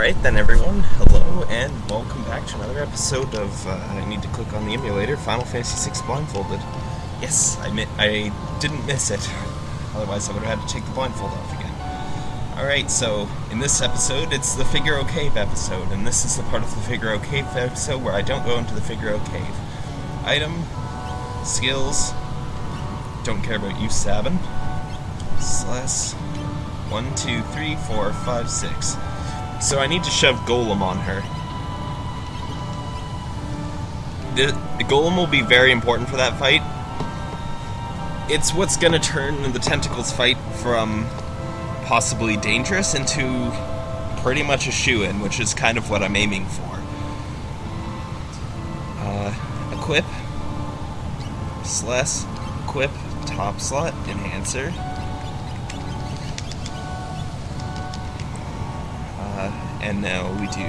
Alright then everyone, hello and welcome back to another episode of, uh, I need to click on the emulator, Final Fantasy VI Blindfolded. Yes, I, mi I didn't miss it, otherwise I would have had to take the blindfold off again. Alright, so in this episode, it's the Figaro Cave episode, and this is the part of the Figaro Cave episode where I don't go into the Figaro Cave. Item, skills, don't care about you, Sabin. Slash, one, two, three, four, five, six. So I need to shove Golem on her. The, the Golem will be very important for that fight. It's what's going to turn the Tentacles fight from possibly dangerous into pretty much a shoe-in, which is kind of what I'm aiming for. Uh, equip. Slash. Equip. Top slot. Enhancer. And now we do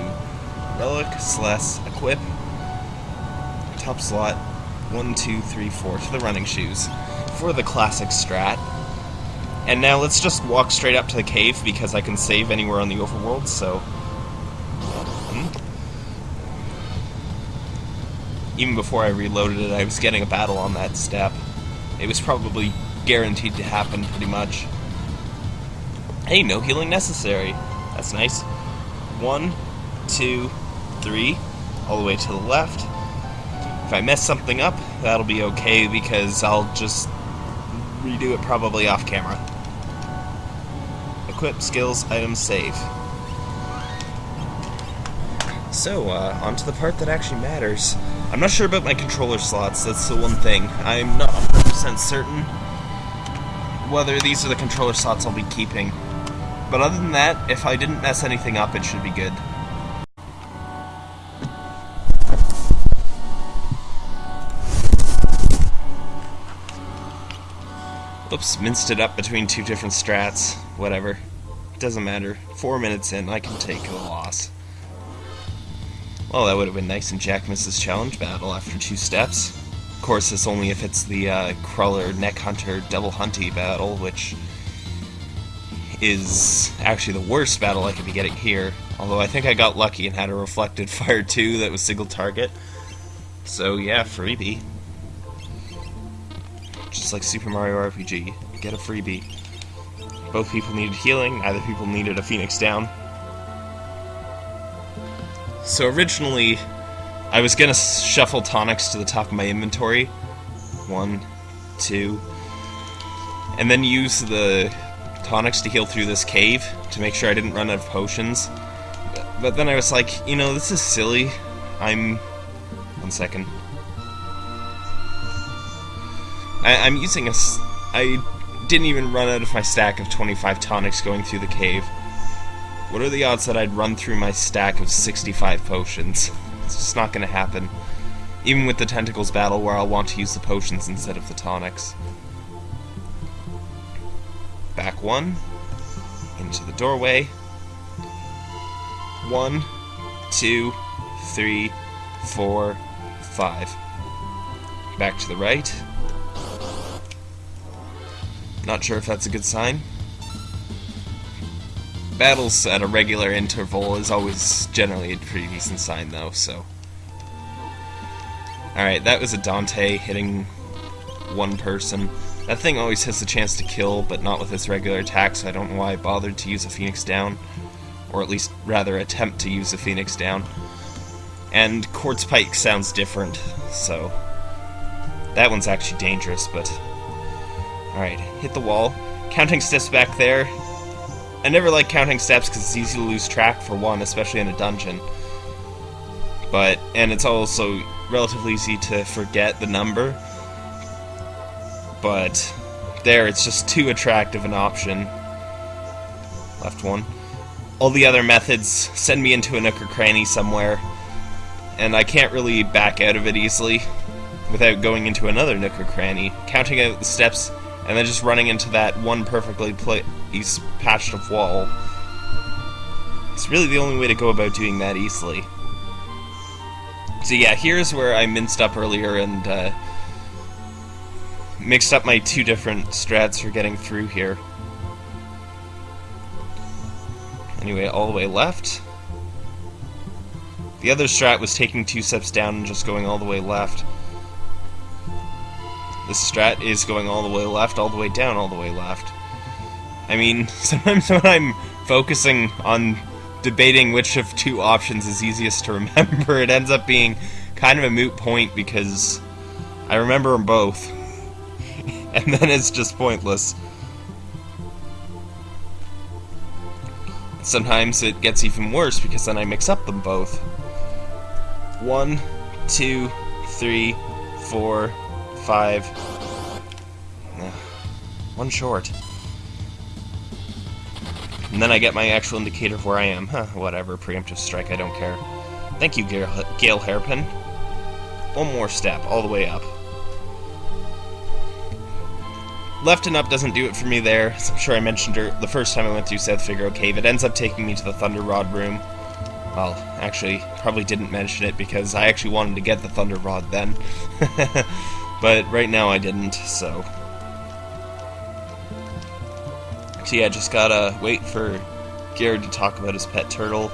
relic slash equip. Top slot one two three four to the running shoes for the classic strat. And now let's just walk straight up to the cave because I can save anywhere on the overworld so. Hmm. even before I reloaded it I was getting a battle on that step. It was probably guaranteed to happen pretty much. Hey no healing necessary. That's nice one, two, three, all the way to the left. If I mess something up, that'll be okay because I'll just redo it probably off camera. Equip, skills, items, save. So, uh, on to the part that actually matters. I'm not sure about my controller slots, that's the one thing. I'm not 100% certain whether these are the controller slots I'll be keeping. But other than that, if I didn't mess anything up, it should be good. Oops, minced it up between two different strats. Whatever. Doesn't matter. Four minutes in, I can take a loss. Well, that would have been nice in Jack misses challenge battle after two steps. Of course, it's only if it's the uh, Crawler Neck Hunter Devil Hunty battle, which is actually the worst battle I could be getting here. Although I think I got lucky and had a reflected fire too that was single target. So yeah, freebie. Just like Super Mario RPG, get a freebie. Both people needed healing, neither people needed a Phoenix down. So originally, I was gonna shuffle tonics to the top of my inventory. One, two, and then use the tonics to heal through this cave to make sure I didn't run out of potions. But then I was like, you know, this is silly. I'm... One second. I, I'm using a... I didn't even run out of my stack of 25 tonics going through the cave. What are the odds that I'd run through my stack of 65 potions? It's just not gonna happen. Even with the Tentacles battle where I'll want to use the potions instead of the tonics back one, into the doorway. One, two, three, four, five. Back to the right. Not sure if that's a good sign. Battles at a regular interval is always generally a pretty decent sign, though, so. Alright, that was a Dante hitting one person. That thing always has the chance to kill, but not with its regular attack, so I don't know why I bothered to use a Phoenix down. Or at least, rather, attempt to use a Phoenix down. And Quartz Pike sounds different, so... That one's actually dangerous, but... Alright, hit the wall. Counting steps back there. I never like counting steps because it's easy to lose track, for one, especially in a dungeon. But, and it's also relatively easy to forget the number but there it's just too attractive an option. Left one. All the other methods send me into a nook or cranny somewhere, and I can't really back out of it easily without going into another nook or cranny, counting out the steps, and then just running into that one perfectly placed patch of wall. It's really the only way to go about doing that easily. So yeah, here's where I minced up earlier and uh, mixed up my two different strats for getting through here. Anyway, all the way left. The other strat was taking two steps down and just going all the way left. This strat is going all the way left, all the way down, all the way left. I mean, sometimes when I'm focusing on debating which of two options is easiest to remember, it ends up being kind of a moot point because I remember them both. and then it's just pointless. Sometimes it gets even worse because then I mix up them both. One, two, three, four, five. One short. And then I get my actual indicator of where I am. Huh, whatever, preemptive strike, I don't care. Thank you, Gale, Gale Hairpin. One more step, all the way up. Left and up doesn't do it for me there. As I'm sure I mentioned her the first time I went through South Figaro Cave. It ends up taking me to the Thunder Rod room. Well, actually, probably didn't mention it because I actually wanted to get the Thunder Rod then. but right now I didn't, so... So yeah, just gotta wait for Garrett to talk about his pet turtle.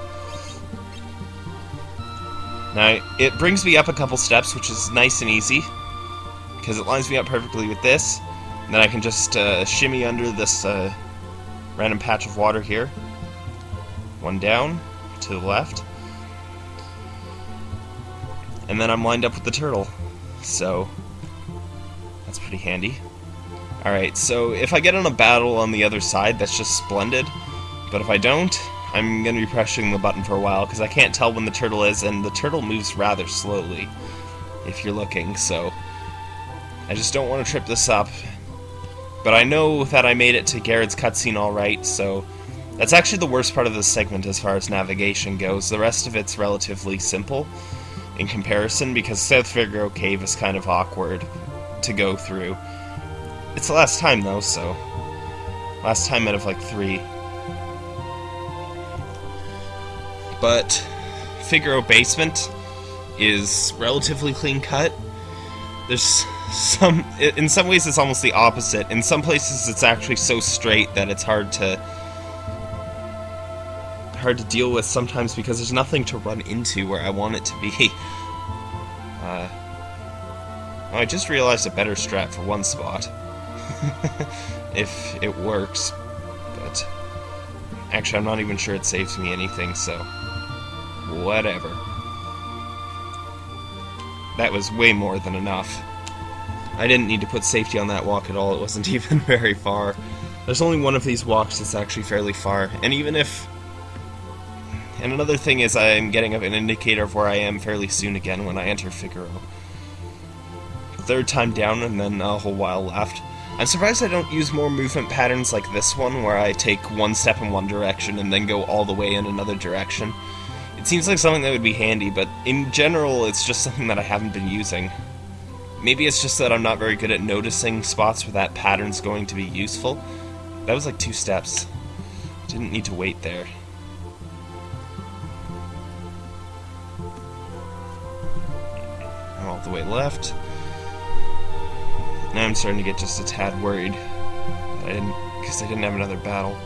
Now, it brings me up a couple steps, which is nice and easy, because it lines me up perfectly with this. Then I can just uh, shimmy under this uh, random patch of water here. One down, to the left. And then I'm lined up with the turtle. So, that's pretty handy. Alright, so if I get in a battle on the other side, that's just splendid. But if I don't, I'm going to be pressing the button for a while, because I can't tell when the turtle is, and the turtle moves rather slowly, if you're looking, so... I just don't want to trip this up, but I know that I made it to Garrett's cutscene alright, so that's actually the worst part of this segment as far as navigation goes. The rest of it's relatively simple in comparison, because South Figaro Cave is kind of awkward to go through. It's the last time, though, so... Last time out of, like, three. But Figaro Basement is relatively clean cut. There's some in some ways it's almost the opposite. In some places it's actually so straight that it's hard to hard to deal with sometimes because there's nothing to run into where I want it to be. Uh, I just realized a better strat for one spot. if it works. But actually I'm not even sure it saves me anything, so whatever. That was way more than enough. I didn't need to put safety on that walk at all, it wasn't even very far. There's only one of these walks that's actually fairly far, and even if... And another thing is I'm getting an indicator of where I am fairly soon again when I enter Figaro. Third time down and then a whole while left. I'm surprised I don't use more movement patterns like this one, where I take one step in one direction and then go all the way in another direction. It seems like something that would be handy, but in general, it's just something that I haven't been using. Maybe it's just that I'm not very good at noticing spots where that pattern's going to be useful. That was like two steps. Didn't need to wait there. All the way left. Now I'm starting to get just a tad worried. I didn't, because I didn't have another battle.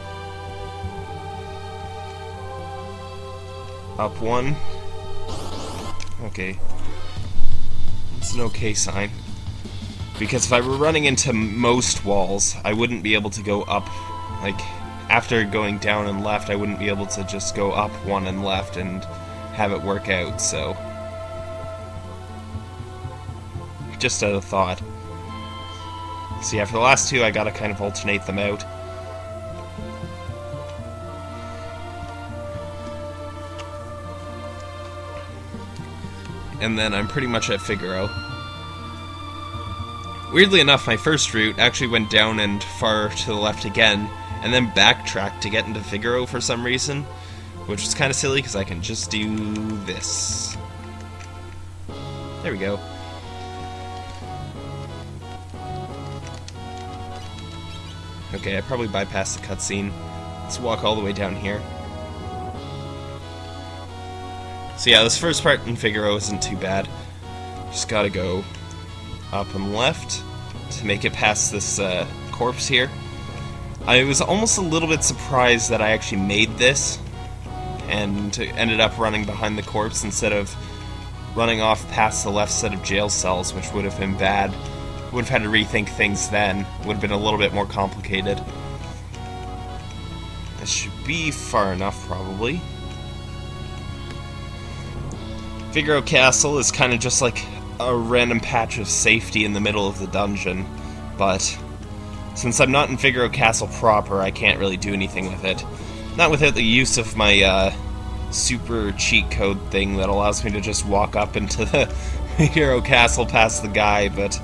Up one. Okay, it's an okay sign. Because if I were running into most walls, I wouldn't be able to go up, like, after going down and left, I wouldn't be able to just go up one and left and have it work out, so... Just out of thought. See, after the last two, I gotta kind of alternate them out. And then I'm pretty much at Figaro. Weirdly enough, my first route actually went down and far to the left again, and then backtracked to get into Figaro for some reason, which is kind of silly because I can just do this. There we go. Okay, I probably bypassed the cutscene. Let's walk all the way down here. So yeah, this first part in Figaro isn't too bad. Just gotta go up and left to make it past this uh, corpse here. I was almost a little bit surprised that I actually made this, and ended up running behind the corpse instead of running off past the left set of jail cells, which would have been bad. Would have had to rethink things then. Would have been a little bit more complicated. This should be far enough, probably. Figaro Castle is kind of just like a random patch of safety in the middle of the dungeon, but since I'm not in Figaro Castle proper, I can't really do anything with it. Not without the use of my uh, super cheat code thing that allows me to just walk up into the Figaro Castle past the guy, but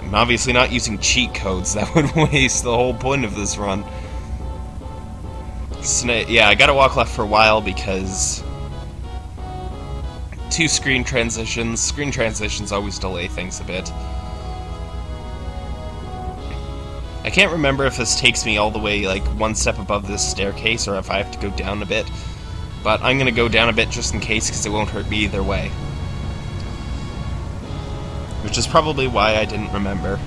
I'm obviously not using cheat codes. That would waste the whole point of this run. So, yeah, I gotta walk left for a while because two screen transitions. Screen transitions always delay things a bit. I can't remember if this takes me all the way, like, one step above this staircase, or if I have to go down a bit. But I'm gonna go down a bit just in case, because it won't hurt me either way. Which is probably why I didn't remember.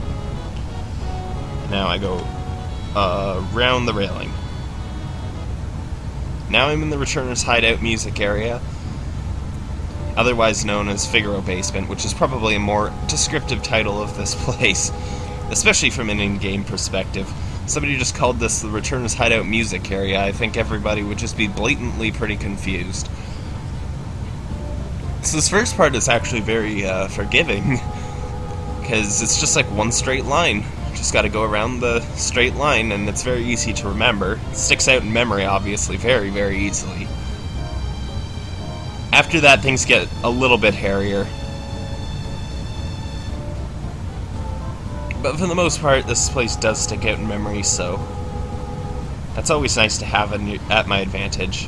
Now I go uh, around the railing. Now I'm in the Returner's Hideout music area, otherwise known as Figaro Basement, which is probably a more descriptive title of this place especially from an in-game perspective. Somebody just called this the Returner's Hideout music area. I think everybody would just be blatantly pretty confused. So this first part is actually very uh, forgiving, because it's just like one straight line. Just got to go around the straight line, and it's very easy to remember. It sticks out in memory, obviously, very, very easily. After that, things get a little bit hairier. but for the most part, this place does stick out in memory, so that's always nice to have at my advantage.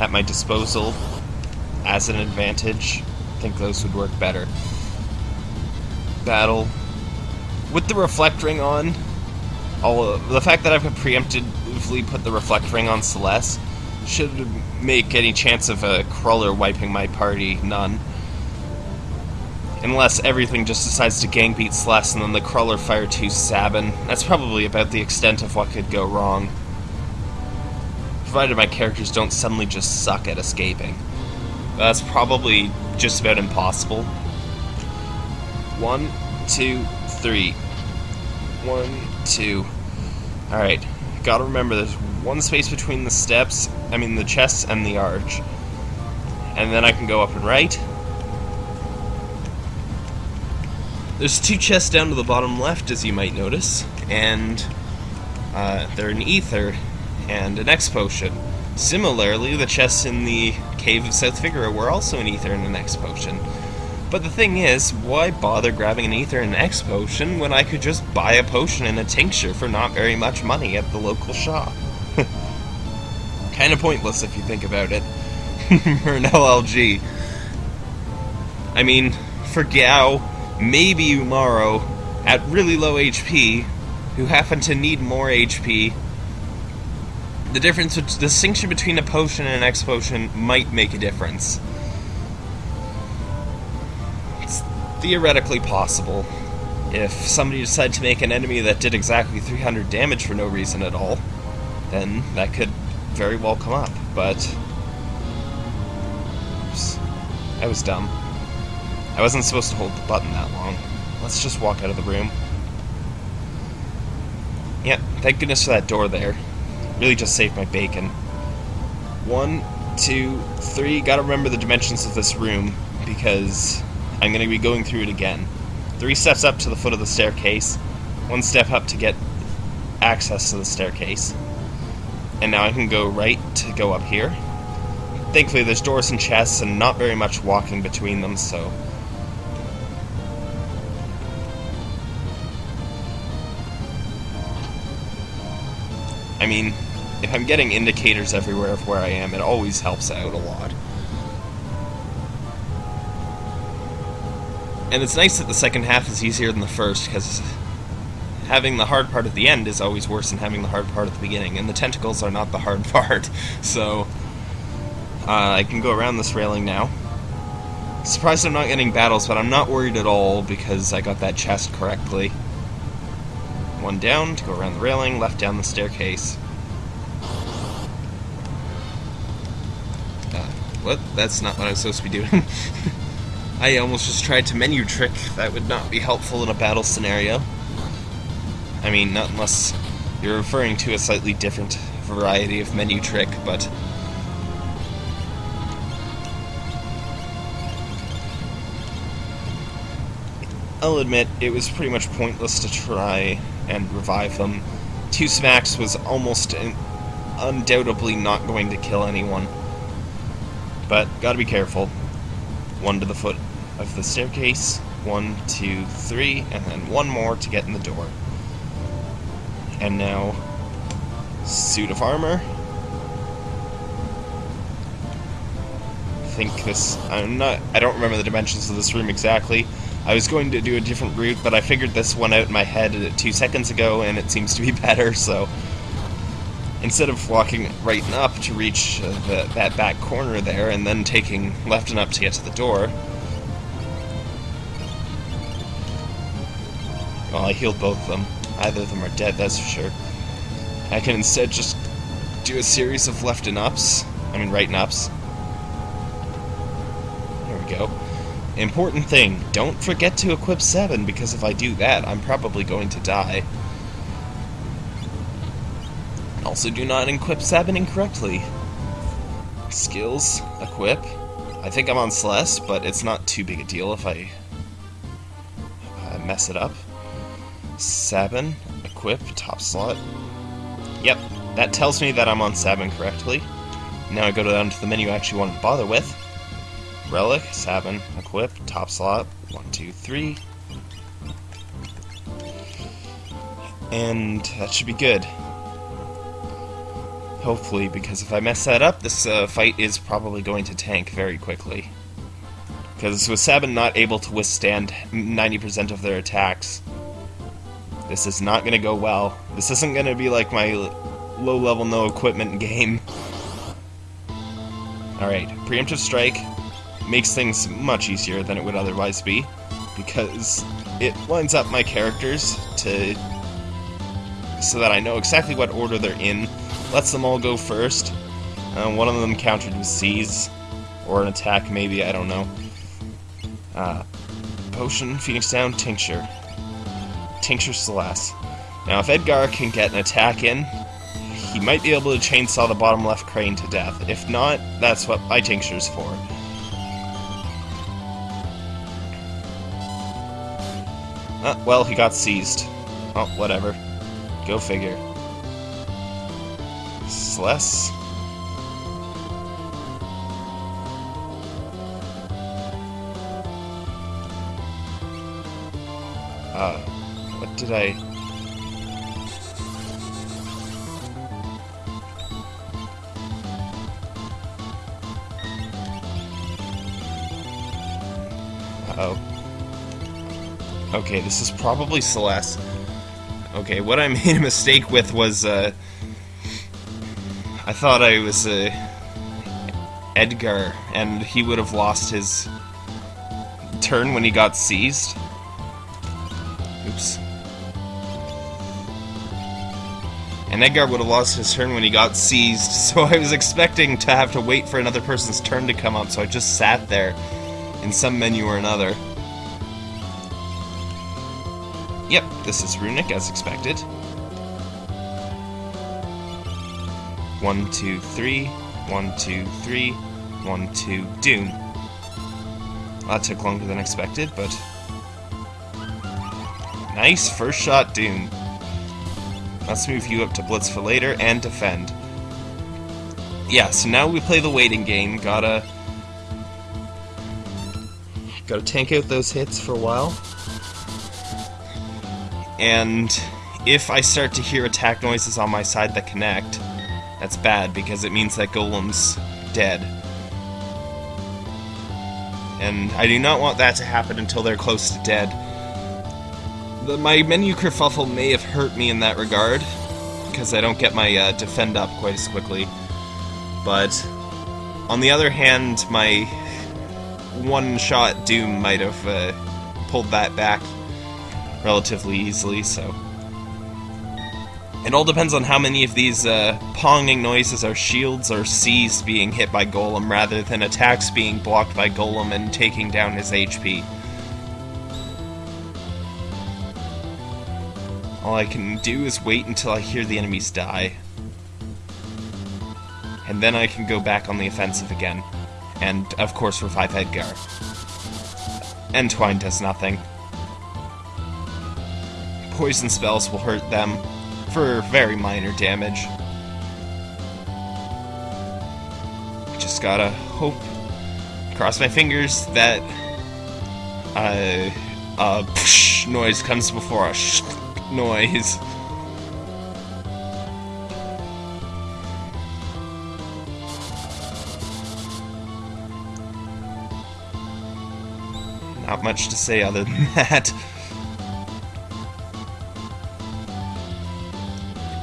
At my disposal, as an advantage. I think those would work better. Battle. With the reflect ring on, all the fact that I've preemptively put the reflect ring on Celes should make any chance of a crawler wiping my party none. Unless everything just decides to gang beat Celes and then the crawler fire two Sabin. That's probably about the extent of what could go wrong. Provided my characters don't suddenly just suck at escaping. That's probably just about impossible. One, two, three. One, two. Alright, gotta remember there's one space between the steps, I mean the chests and the arch. And then I can go up and right, There's two chests down to the bottom left, as you might notice, and uh, they're an ether and an X potion. Similarly, the chests in the Cave of South Figaro were also an ether and an X potion. But the thing is, why bother grabbing an ether and an X potion when I could just buy a potion and a tincture for not very much money at the local shop? kind of pointless if you think about it. for an LLG. I mean, for Gau, maybe Umaro at really low HP who happen to need more HP. The difference, the distinction between a potion and an X potion might make a difference. Theoretically possible. If somebody decided to make an enemy that did exactly 300 damage for no reason at all, then that could very well come up, but. Oops. I was dumb. I wasn't supposed to hold the button that long. Let's just walk out of the room. Yep, thank goodness for that door there. Really just saved my bacon. One, two, three. Gotta remember the dimensions of this room because I'm gonna be going through it again. Three steps up to the foot of the staircase, one step up to get access to the staircase. And now I can go right to go up here. Thankfully, there's doors and chests and not very much walking between them, so I mean, if I'm getting indicators everywhere of where I am, it always helps out a lot. And it's nice that the second half is easier than the first, because having the hard part at the end is always worse than having the hard part at the beginning, and the tentacles are not the hard part, so uh, I can go around this railing now. Surprised I'm not getting battles, but I'm not worried at all because I got that chest correctly. One down to go around the railing, left down the staircase. Uh, what? That's not what I was supposed to be doing. I almost just tried to menu trick. That would not be helpful in a battle scenario. I mean, not unless you're referring to a slightly different variety of menu trick, but... I'll admit, it was pretty much pointless to try and revive them. Two smacks was almost undoubtedly not going to kill anyone. But, gotta be careful. One to the foot of the staircase, one, two, three, and then one more to get in the door. And now, suit of armor. I think this, I'm not, I don't remember the dimensions of this room exactly. I was going to do a different route, but I figured this one out in my head two seconds ago, and it seems to be better, so... Instead of walking right and up to reach uh, the, that back corner there, and then taking left and up to get to the door, Well, I healed both of them. Either of them are dead, that's for sure. I can instead just do a series of left and ups. I mean, right and ups. There we go. Important thing, don't forget to equip 7, because if I do that, I'm probably going to die. Also, do not equip 7 incorrectly. Skills, equip. I think I'm on Celes, but it's not too big a deal if I uh, mess it up. 7, equip, top slot. Yep, that tells me that I'm on 7 correctly. Now I go down to the menu I actually want to bother with. Relic, 7, equip, top slot, 1, 2, 3. And that should be good. Hopefully, because if I mess that up, this uh, fight is probably going to tank very quickly. Because with 7 not able to withstand 90% of their attacks, this is not going to go well. This isn't going to be like my low-level, no-equipment game. Alright, Preemptive Strike makes things much easier than it would otherwise be, because it lines up my characters to so that I know exactly what order they're in, lets them all go first. Uh, one of them countered with Seize, or an attack maybe, I don't know. Uh, potion, Phoenix Down, Tincture. Tincture Celes. Now, if Edgar can get an attack in, he might be able to chainsaw the bottom left crane to death. If not, that's what my Tincture's for. Uh, well, he got seized. Oh, whatever. Go figure. Celes? Uh, what did I... Uh oh Okay, this is probably Celes. Okay, what I made a mistake with was, uh... I thought I was, uh... Edgar, and he would have lost his turn when he got seized. And Edgar would have lost his turn when he got seized, so I was expecting to have to wait for another person's turn to come up, so I just sat there in some menu or another. Yep, this is Runic, as expected. One, two, three. One, two, three. One, two, Doom. That took longer than expected, but Nice first shot, Doom. Let's move you up to Blitz for later and defend. Yeah, so now we play the waiting game. Gotta... Gotta tank out those hits for a while. And if I start to hear attack noises on my side that connect, that's bad because it means that Golem's dead. And I do not want that to happen until they're close to dead. The, my menu kerfuffle may have hurt me in that regard, because I don't get my uh, defend up quite as quickly. But, on the other hand, my one-shot Doom might have uh, pulled that back relatively easily, so... It all depends on how many of these uh, ponging noises are shields or Seize being hit by Golem rather than attacks being blocked by Golem and taking down his HP. All I can do is wait until I hear the enemies die. And then I can go back on the offensive again. And, of course, revive Edgar. Entwine does nothing. Poison spells will hurt them for very minor damage. Just gotta hope, cross my fingers that uh, a psh noise comes before sh noise. Not much to say other than that.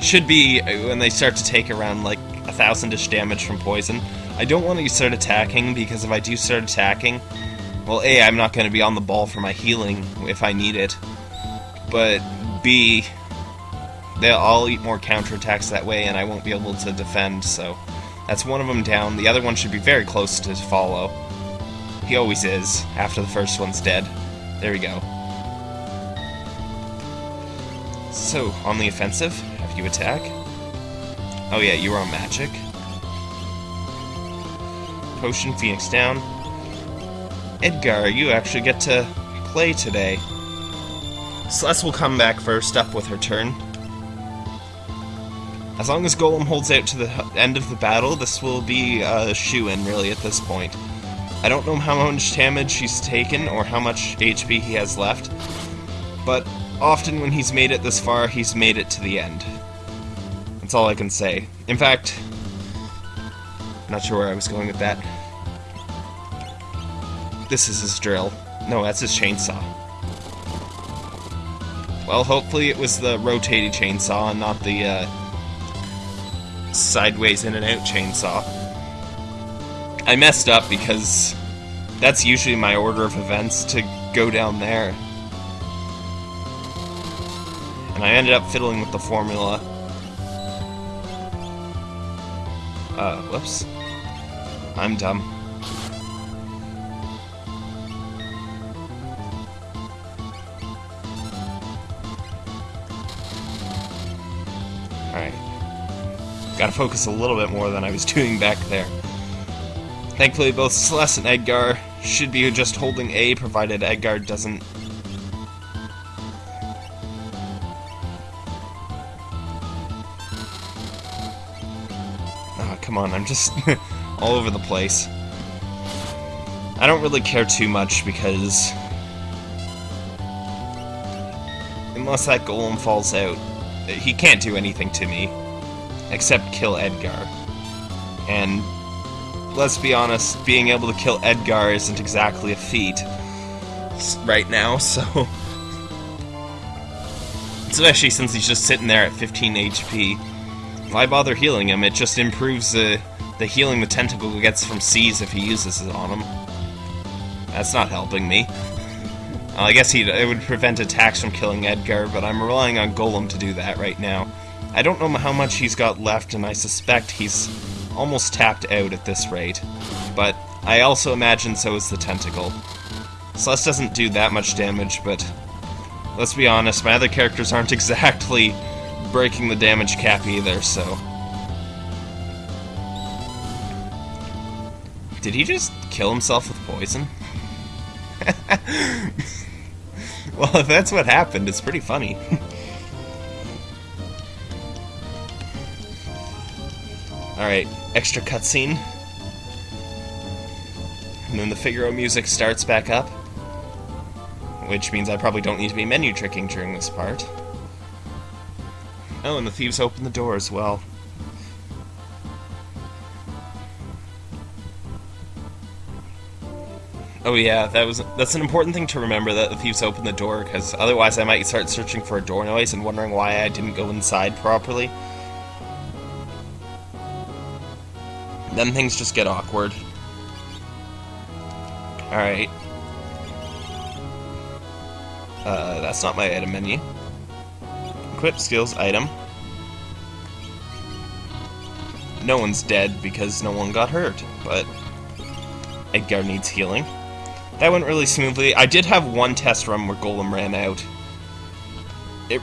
Should be uh, when they start to take around like a thousand-ish damage from poison. I don't want to start attacking because if I do start attacking, well, A, I'm not going to be on the ball for my healing if I need it. But B, they'll all eat more counterattacks that way and I won't be able to defend, so that's one of them down. The other one should be very close to follow. He always is, after the first one's dead. There we go. So, on the offensive, have you attack? Oh yeah, you are on magic. Potion, Phoenix down. Edgar, you actually get to play today. Celes will come back first up with her turn. As long as Golem holds out to the end of the battle, this will be a shoe-in, really, at this point. I don't know how much damage he's taken or how much HP he has left, but often when he's made it this far, he's made it to the end. That's all I can say. In fact, not sure where I was going with that. This is his drill. No, that's his chainsaw. Well, hopefully it was the rotating chainsaw and not the uh, sideways in and out chainsaw. I messed up because that's usually my order of events to go down there. And I ended up fiddling with the formula. Uh, whoops. I'm dumb. Alright. Gotta focus a little bit more than I was doing back there. Thankfully, both Celes and Edgar should be just holding A, provided Edgar doesn't... Oh, come on, I'm just all over the place. I don't really care too much because... Unless that golem falls out, he can't do anything to me. Except kill Edgar. And let's be honest, being able to kill Edgar isn't exactly a feat right now, so... Especially since he's just sitting there at 15 HP. Why bother healing him? It just improves the, the healing the tentacle gets from Seize if he uses it on him. That's not helping me. I guess he it would prevent attacks from killing Edgar, but I'm relying on Golem to do that right now. I don't know how much he's got left, and I suspect he's almost tapped out at this rate. But I also imagine so is the Tentacle. Celes doesn't do that much damage, but let's be honest, my other characters aren't exactly breaking the damage cap either, so... Did he just kill himself with poison? well, if that's what happened, it's pretty funny. Alright, extra cutscene. And then the Figaro music starts back up. Which means I probably don't need to be menu tricking during this part. Oh, and the thieves open the door as well. Oh yeah, that was that's an important thing to remember that the thieves open the door because otherwise I might start searching for a door noise and wondering why I didn't go inside properly. Then things just get awkward. Alright. Uh, that's not my item menu. Equip skills item. no one's dead because no one got hurt, but Edgar needs healing. That went really smoothly. I did have one test run where Golem ran out. It...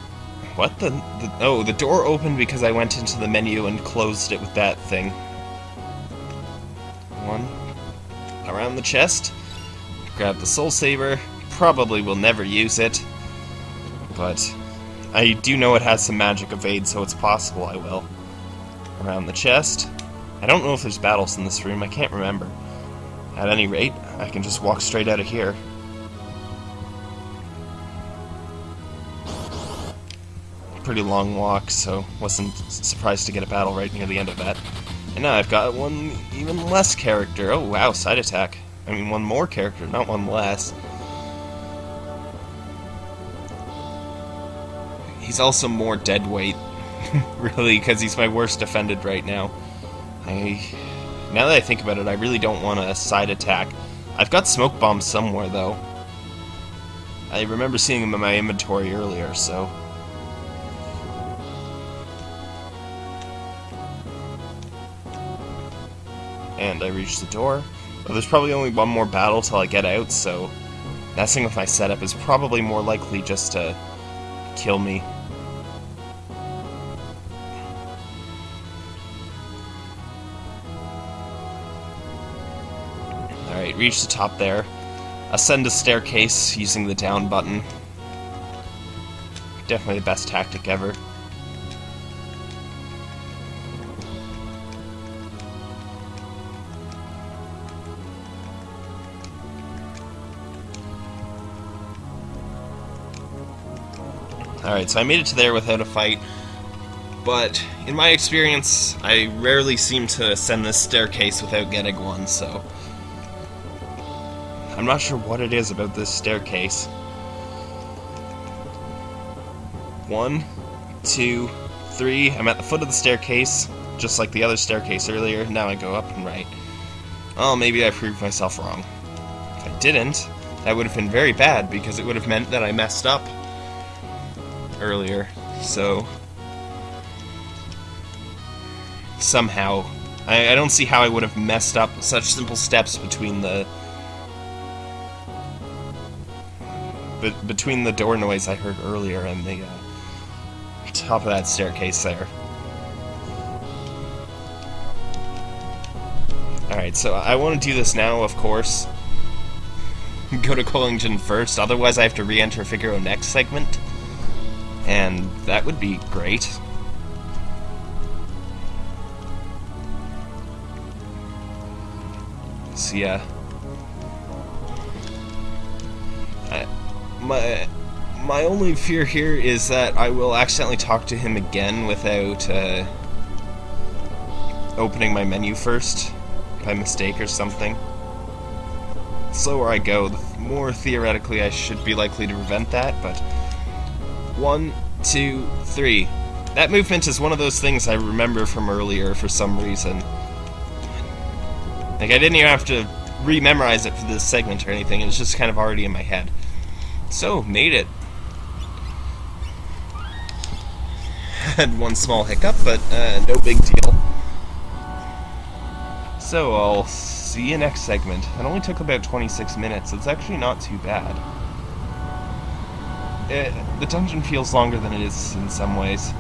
What the, the... Oh, the door opened because I went into the menu and closed it with that thing. One. Around the chest. Grab the Soul Saber. Probably will never use it. But I do know it has some magic evade, so it's possible I will. Around the chest. I don't know if there's battles in this room, I can't remember. At any rate, I can just walk straight out of here. Pretty long walk, so wasn't surprised to get a battle right near the end of that. And now I've got one even less character. Oh wow, side attack. I mean, one more character, not one less. He's also more dead weight, really, because he's my worst defended right now. I, now that I think about it, I really don't want a side attack. I've got smoke bombs somewhere, though. I remember seeing them in my inventory earlier, so... And I reached the door. There's probably only one more battle till I get out, so... Messing with my setup is probably more likely just to kill me. Reach the top there. Ascend a staircase using the down button. Definitely the best tactic ever. Alright, so I made it to there without a fight, but in my experience, I rarely seem to ascend this staircase without getting one, so... I'm not sure what it is about this staircase. One, two, three. I'm at the foot of the staircase, just like the other staircase earlier. Now I go up and right. Oh, maybe I proved myself wrong. If I didn't, that would have been very bad, because it would have meant that I messed up earlier, so somehow I, I don't see how I would have messed up such simple steps between the be, between the door noise I heard earlier and the uh, top of that staircase there. Alright, so I want to do this now, of course. Go to Kohlingen first, otherwise I have to re-enter Figaro next segment and that would be great. So yeah, my my only fear here is that I will accidentally talk to him again without uh, opening my menu first by mistake or something. The slower I go, the more theoretically I should be likely to prevent that, but one, two, three. That movement is one of those things I remember from earlier for some reason. Like, I didn't even have to re-memorize it for this segment or anything, it was just kind of already in my head. So, made it. Had one small hiccup, but uh, no big deal. So, I'll see you next segment. It only took about 26 minutes, it's actually not too bad it, the dungeon feels longer than it is in some ways.